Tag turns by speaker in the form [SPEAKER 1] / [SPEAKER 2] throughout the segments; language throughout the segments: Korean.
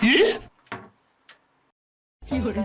[SPEAKER 1] 예? 이걸 응?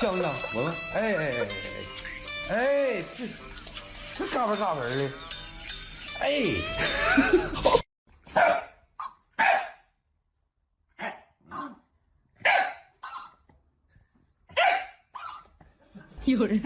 [SPEAKER 1] 香香，闻闻，哎哎哎哎哎，哎，这这嘎嘣嘎嘣的，哎，
[SPEAKER 2] 有人。